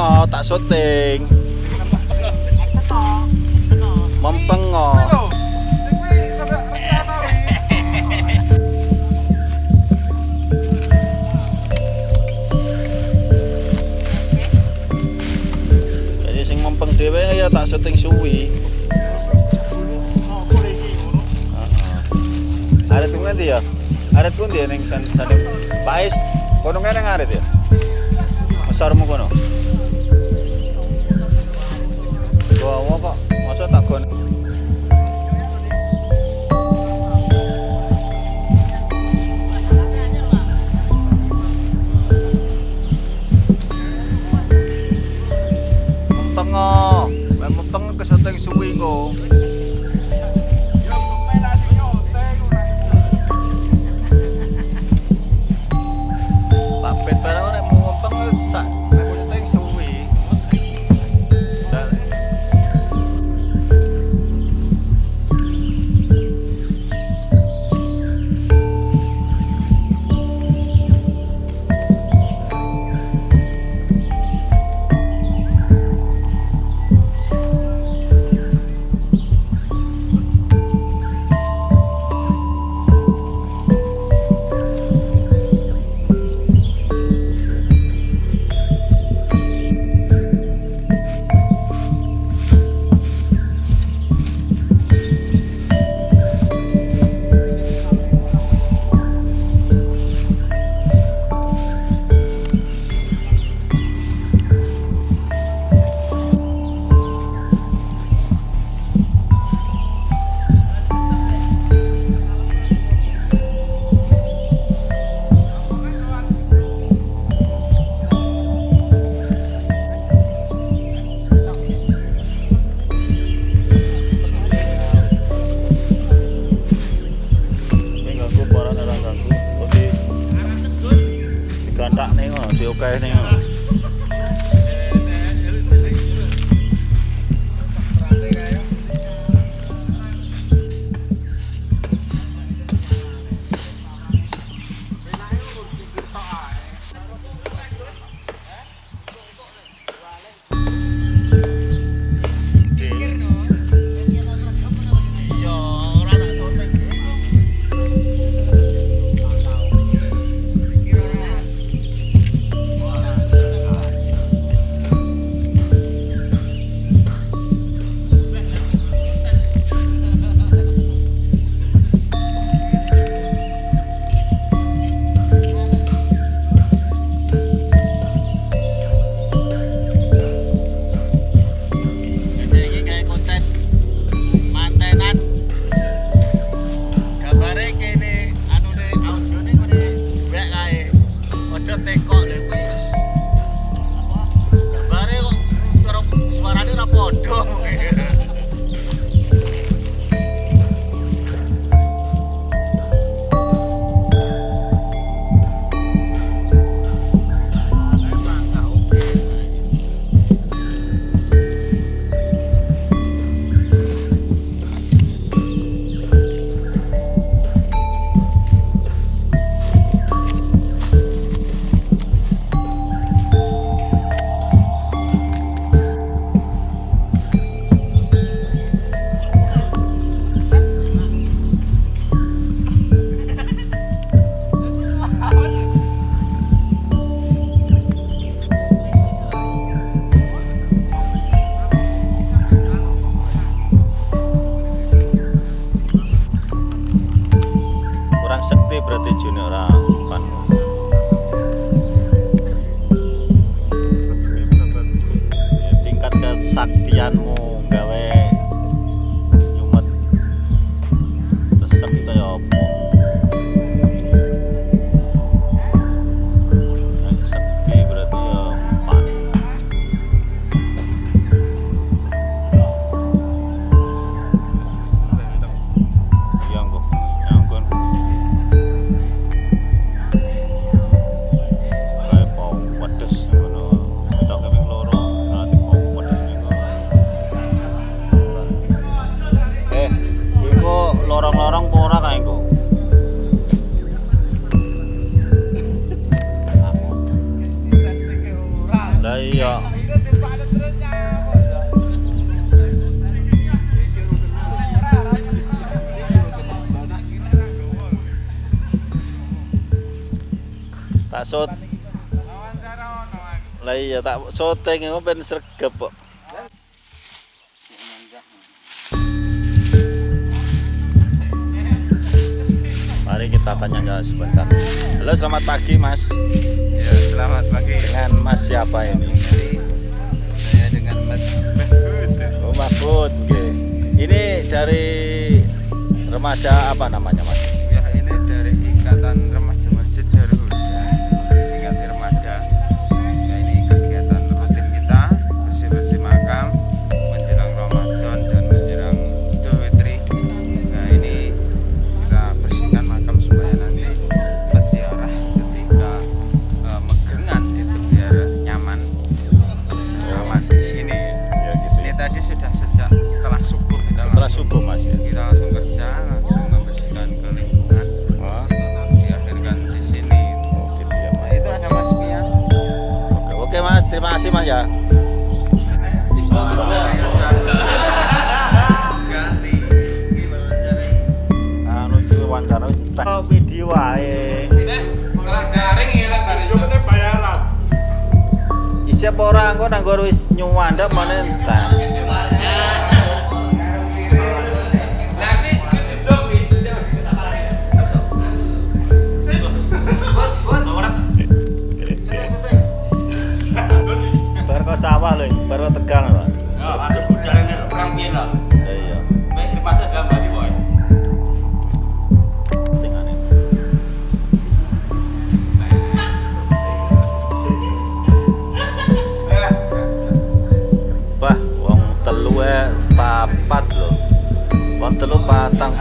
Mempengo tak syuting. Mempengo. Jadi sing mempeng dhewe ya tak syuting suwi. Ada tuh nanti ya. ada tuh dia ya neng tandem. Pais, kono kene ada ya. Masarmu kono. Oh. 那个对我改那个。sakti berarti junior sot lah iya tak syuting itu ben sregep kok Mari kita tanya sebentar. Halo, selamat pagi, Mas. Ya, selamat pagi. Dengan Mas siapa ini? Saya dengan Mas Mahfud. Oh, Mahfud. oke. Ini dari remaja apa namanya, Mas? Terima kasih, Mas ya. Anu iki wawancara tak video wae. ora engko nang nggo wis nyuwandek meneh sawah lho, bar kok tegal lho. Ya iya. Tingane. Wah, wong telu e papat lho. Wong telu patang.